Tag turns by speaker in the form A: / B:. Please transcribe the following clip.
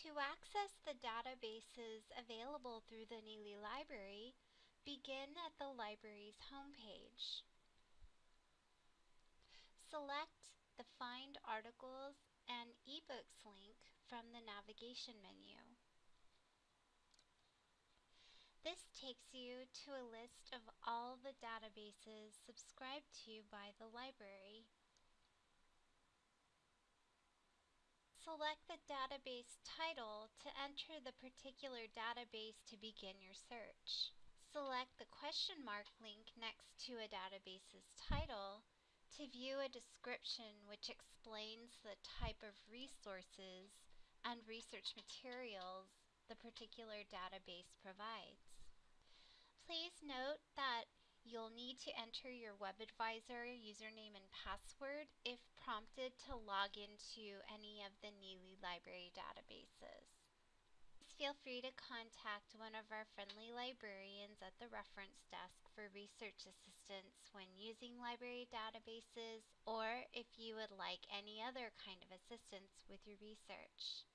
A: To access the databases available through the Neely Library, begin at the library's homepage. Select the Find Articles and eBooks link from the navigation menu. This takes you to a list of all the databases subscribed to by the library. Select the database title to enter the particular database to begin your search. Select the question mark link next to a database's title to view a description which explains the type of resources and research materials the particular database provides. You'll need to enter your WebAdvisor username and password if prompted to log into any of the Neely Library databases. Please feel free to contact one of our friendly librarians at the reference desk for research assistance when using library databases or if you would like any other kind of assistance with your research.